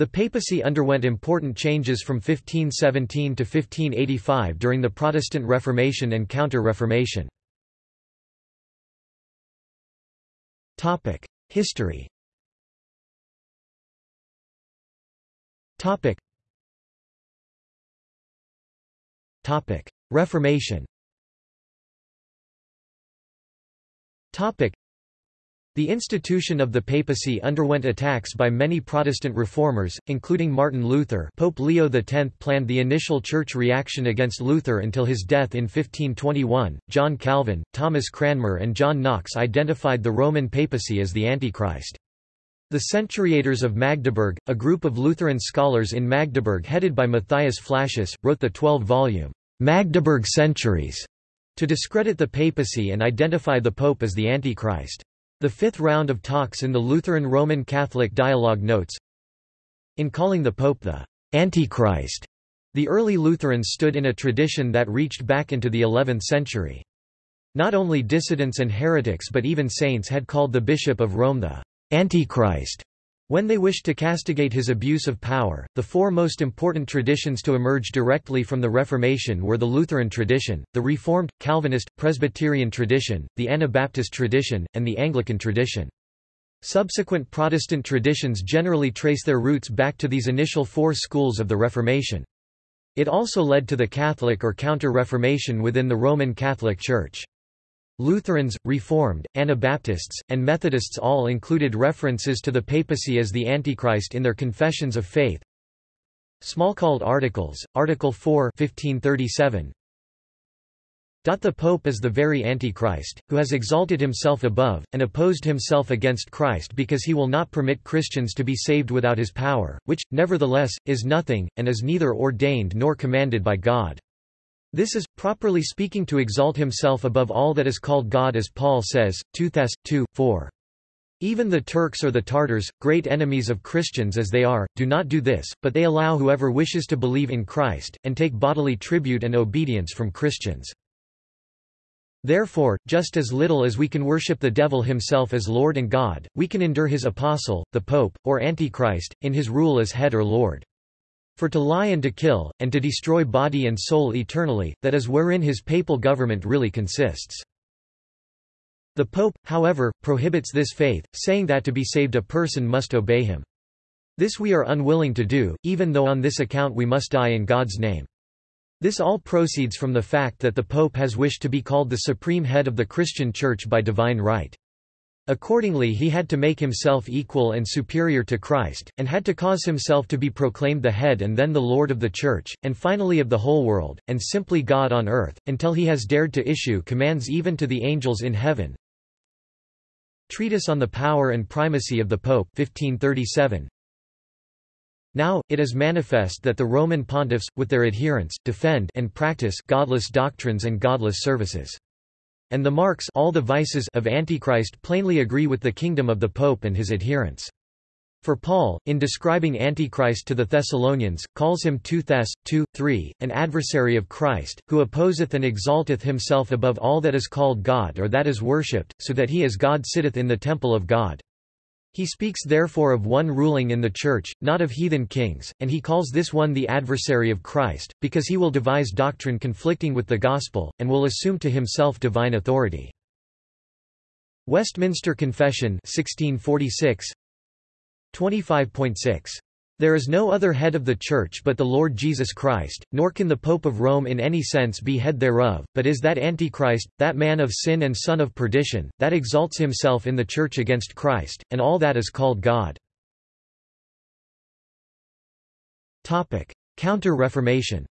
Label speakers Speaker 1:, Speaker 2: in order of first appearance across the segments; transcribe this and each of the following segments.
Speaker 1: The papacy underwent important changes from 1517 to 1585 during the Protestant Reformation and Counter-Reformation. History. Reformation the institution of the papacy underwent attacks by many Protestant reformers, including Martin Luther Pope Leo X planned the initial church reaction against Luther until his death in 1521, John Calvin, Thomas Cranmer and John Knox identified the Roman papacy as the Antichrist. The Centuriators of Magdeburg, a group of Lutheran scholars in Magdeburg headed by Matthias Flacius, wrote the 12-volume Magdeburg Centuries to discredit the papacy and identify the pope as the Antichrist. The fifth round of talks in the Lutheran Roman Catholic dialogue notes, In calling the Pope the Antichrist, the early Lutherans stood in a tradition that reached back into the 11th century. Not only dissidents and heretics but even saints had called the Bishop of Rome the Antichrist when they wished to castigate his abuse of power, the four most important traditions to emerge directly from the Reformation were the Lutheran tradition, the Reformed, Calvinist, Presbyterian tradition, the Anabaptist tradition, and the Anglican tradition. Subsequent Protestant traditions generally trace their roots back to these initial four schools of the Reformation. It also led to the Catholic or Counter-Reformation within the Roman Catholic Church. Lutherans, Reformed, Anabaptists, and Methodists all included references to the papacy as the Antichrist in their confessions of faith. Smalcald Articles, Article 4 1537. The Pope is the very Antichrist, who has exalted himself above, and opposed himself against Christ because he will not permit Christians to be saved without his power, which, nevertheless, is nothing, and is neither ordained nor commanded by God. This is, properly speaking to exalt himself above all that is called God as Paul says, 2 Thess. 2, 4. Even the Turks or the Tartars, great enemies of Christians as they are, do not do this, but they allow whoever wishes to believe in Christ, and take bodily tribute and obedience from Christians. Therefore, just as little as we can worship the devil himself as Lord and God, we can endure his apostle, the Pope, or Antichrist, in his rule as head or Lord. For to lie and to kill, and to destroy body and soul eternally, that is wherein his papal government really consists. The Pope, however, prohibits this faith, saying that to be saved a person must obey him. This we are unwilling to do, even though on this account we must die in God's name. This all proceeds from the fact that the Pope has wished to be called the supreme head of the Christian Church by divine right. Accordingly he had to make himself equal and superior to Christ, and had to cause himself to be proclaimed the head and then the Lord of the Church, and finally of the whole world, and simply God on earth, until he has dared to issue commands even to the angels in heaven. Treatise on the Power and Primacy of the Pope 1537. Now, it is manifest that the Roman pontiffs, with their adherents, defend and practice godless doctrines and godless services. And the marks all the vices of Antichrist plainly agree with the kingdom of the Pope and his adherents. For Paul, in describing Antichrist to the Thessalonians, calls him 2 Thess. 2, 3, an adversary of Christ, who opposeth and exalteth himself above all that is called God or that is worshipped, so that he as God sitteth in the temple of God. He speaks therefore of one ruling in the Church, not of heathen kings, and he calls this one the adversary of Christ, because he will devise doctrine conflicting with the gospel, and will assume to himself divine authority. Westminster Confession 1646 25.6 there is no other head of the Church but the Lord Jesus Christ, nor can the Pope of Rome in any sense be head thereof, but is that Antichrist, that man of sin and son of perdition, that exalts himself in the Church against Christ, and all that is called God. Counter-Reformation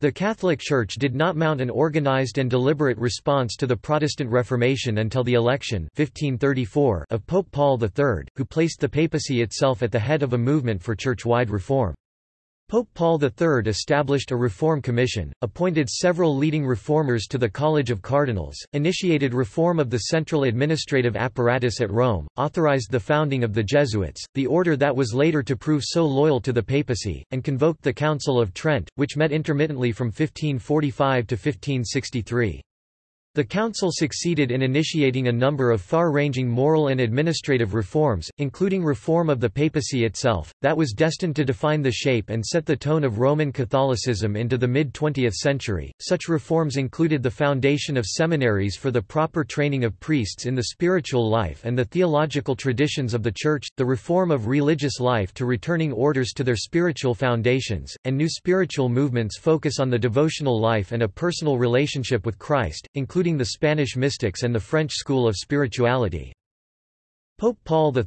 Speaker 1: the Catholic Church did not mount an organized and deliberate response to the Protestant Reformation until the election 1534 of Pope Paul III, who placed the papacy itself at the head of a movement for church-wide reform. Pope Paul III established a reform commission, appointed several leading reformers to the College of Cardinals, initiated reform of the central administrative apparatus at Rome, authorized the founding of the Jesuits, the order that was later to prove so loyal to the papacy, and convoked the Council of Trent, which met intermittently from 1545 to 1563. The council succeeded in initiating a number of far-ranging moral and administrative reforms, including reform of the papacy itself, that was destined to define the shape and set the tone of Roman Catholicism into the mid-20th century. Such reforms included the foundation of seminaries for the proper training of priests in the spiritual life and the theological traditions of the Church, the reform of religious life to returning orders to their spiritual foundations, and new spiritual movements focus on the devotional life and a personal relationship with Christ, including including the Spanish mystics and the French school of spirituality. Pope Paul III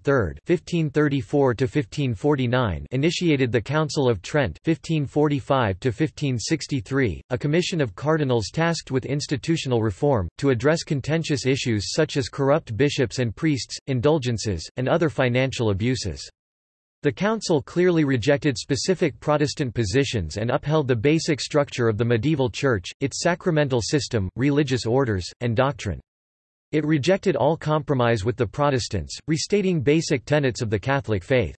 Speaker 1: (1534–1549) initiated the Council of Trent (1545–1563), a commission of cardinals tasked with institutional reform to address contentious issues such as corrupt bishops and priests, indulgences, and other financial abuses. The Council clearly rejected specific Protestant positions and upheld the basic structure of the medieval Church, its sacramental system, religious orders, and doctrine. It rejected all compromise with the Protestants, restating basic tenets of the Catholic faith.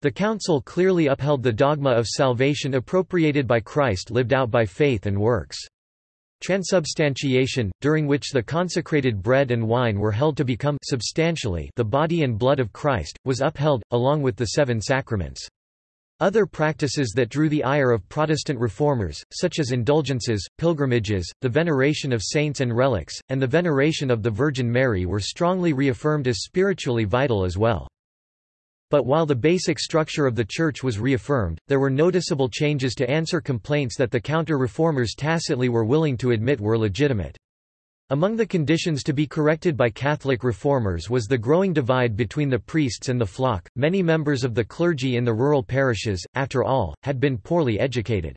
Speaker 1: The Council clearly upheld the dogma of salvation appropriated by Christ lived out by faith and works. Transubstantiation, during which the consecrated bread and wine were held to become substantially the body and blood of Christ, was upheld, along with the seven sacraments. Other practices that drew the ire of Protestant reformers, such as indulgences, pilgrimages, the veneration of saints and relics, and the veneration of the Virgin Mary were strongly reaffirmed as spiritually vital as well. But while the basic structure of the Church was reaffirmed, there were noticeable changes to answer complaints that the counter-reformers tacitly were willing to admit were legitimate. Among the conditions to be corrected by Catholic reformers was the growing divide between the priests and the flock. Many members of the clergy in the rural parishes, after all, had been poorly educated.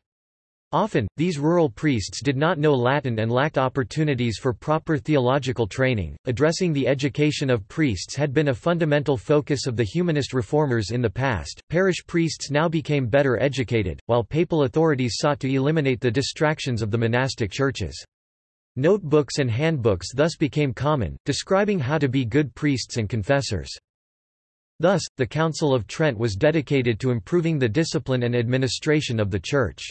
Speaker 1: Often, these rural priests did not know Latin and lacked opportunities for proper theological training. Addressing the education of priests had been a fundamental focus of the humanist reformers in the past. Parish priests now became better educated, while papal authorities sought to eliminate the distractions of the monastic churches. Notebooks and handbooks thus became common, describing how to be good priests and confessors. Thus, the Council of Trent was dedicated to improving the discipline and administration of the Church.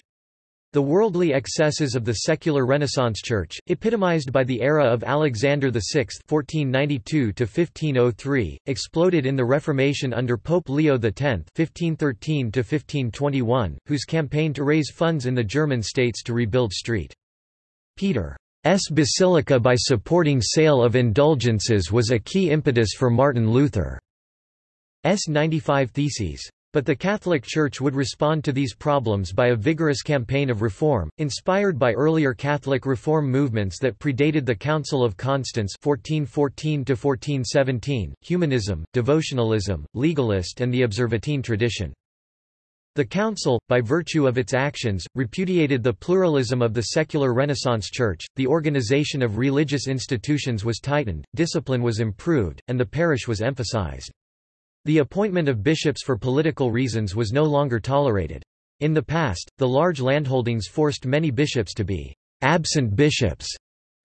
Speaker 1: The worldly excesses of the secular Renaissance Church, epitomized by the era of Alexander VI (1492–1503), exploded in the Reformation under Pope Leo X (1513–1521), whose campaign to raise funds in the German states to rebuild St. Peter's Basilica by supporting sale of indulgences was a key impetus for Martin Luther's 95 Theses. But the Catholic Church would respond to these problems by a vigorous campaign of reform, inspired by earlier Catholic reform movements that predated the Council of Constance 1414 humanism, devotionalism, legalist and the Observantine tradition. The Council, by virtue of its actions, repudiated the pluralism of the secular Renaissance Church, the organization of religious institutions was tightened, discipline was improved, and the parish was emphasized. The appointment of bishops for political reasons was no longer tolerated. In the past, the large landholdings forced many bishops to be absent bishops,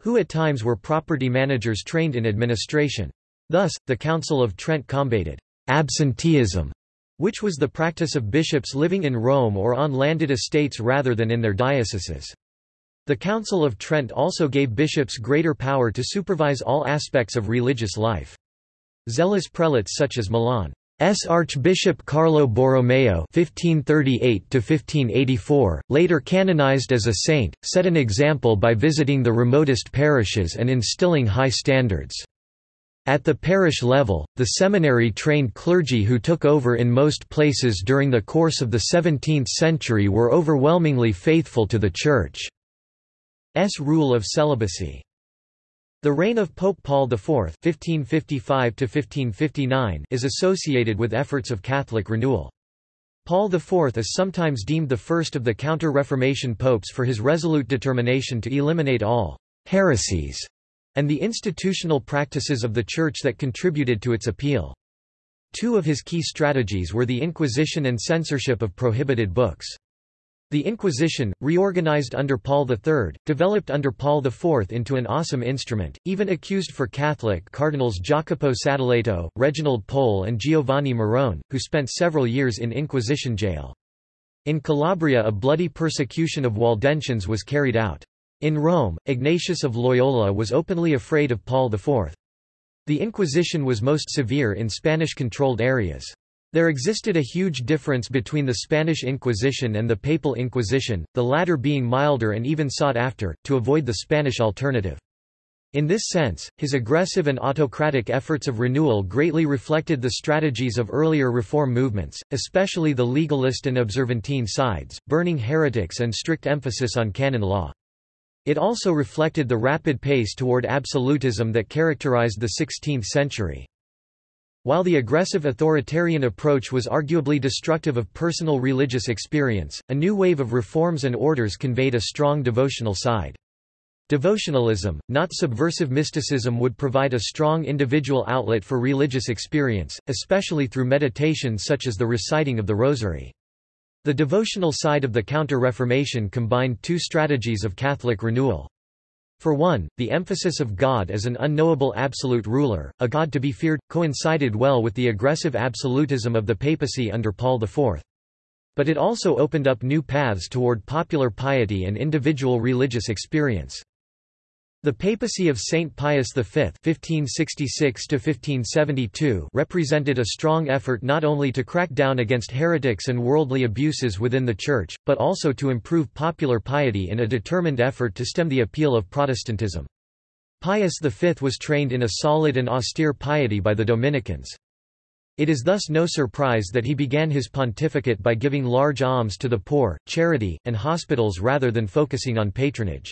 Speaker 1: who at times were property managers trained in administration. Thus, the Council of Trent combated absenteeism, which was the practice of bishops living in Rome or on landed estates rather than in their dioceses. The Council of Trent also gave bishops greater power to supervise all aspects of religious life. Zealous prelates such as Milan's Archbishop Carlo Borromeo (1538–1584), later canonized as a saint, set an example by visiting the remotest parishes and instilling high standards. At the parish level, the seminary-trained clergy who took over in most places during the course of the 17th century were overwhelmingly faithful to the Church's rule of celibacy. The reign of Pope Paul IV (1555–1559) is associated with efforts of Catholic renewal. Paul IV is sometimes deemed the first of the Counter-Reformation popes for his resolute determination to eliminate all heresies and the institutional practices of the Church that contributed to its appeal. Two of his key strategies were the Inquisition and censorship of prohibited books. The Inquisition, reorganized under Paul III, developed under Paul IV into an awesome instrument, even accused for Catholic cardinals Jacopo Sadoleto, Reginald Pole and Giovanni Morone, who spent several years in Inquisition jail. In Calabria a bloody persecution of Waldensians was carried out. In Rome, Ignatius of Loyola was openly afraid of Paul IV. The Inquisition was most severe in Spanish-controlled areas. There existed a huge difference between the Spanish Inquisition and the Papal Inquisition, the latter being milder and even sought after, to avoid the Spanish alternative. In this sense, his aggressive and autocratic efforts of renewal greatly reflected the strategies of earlier reform movements, especially the legalist and observantine sides, burning heretics and strict emphasis on canon law. It also reflected the rapid pace toward absolutism that characterized the 16th century. While the aggressive authoritarian approach was arguably destructive of personal religious experience, a new wave of reforms and orders conveyed a strong devotional side. Devotionalism, not subversive mysticism would provide a strong individual outlet for religious experience, especially through meditation such as the reciting of the Rosary. The devotional side of the Counter-Reformation combined two strategies of Catholic renewal. For one, the emphasis of God as an unknowable absolute ruler, a God to be feared, coincided well with the aggressive absolutism of the papacy under Paul IV. But it also opened up new paths toward popular piety and individual religious experience. The papacy of Saint Pius V (1566–1572) represented a strong effort not only to crack down against heretics and worldly abuses within the Church, but also to improve popular piety in a determined effort to stem the appeal of Protestantism. Pius V was trained in a solid and austere piety by the Dominicans. It is thus no surprise that he began his pontificate by giving large alms to the poor, charity, and hospitals rather than focusing on patronage.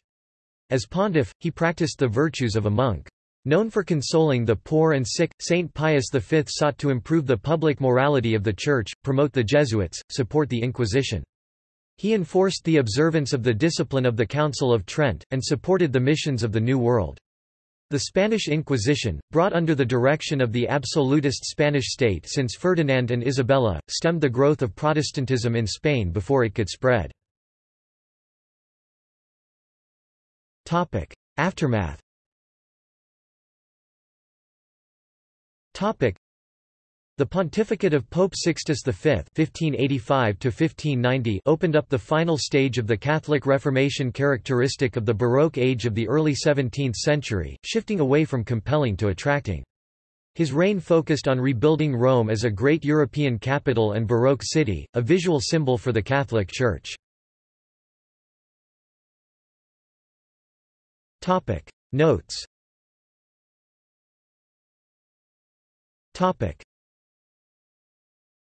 Speaker 1: As pontiff, he practiced the virtues of a monk. Known for consoling the poor and sick, Saint Pius V sought to improve the public morality of the Church, promote the Jesuits, support the Inquisition. He enforced the observance of the discipline of the Council of Trent, and supported the missions of the New World. The Spanish Inquisition, brought under the direction of the absolutist Spanish state since Ferdinand and Isabella, stemmed the growth of Protestantism in Spain before it could spread. Topic: Aftermath. Topic: The pontificate of Pope Sixtus V (1585–1590) opened up the final stage of the Catholic Reformation characteristic of the Baroque age of the early 17th century, shifting away from compelling to attracting. His reign focused on rebuilding Rome as a great European capital and Baroque city, a visual symbol for the Catholic Church. Topic. Notes. Topic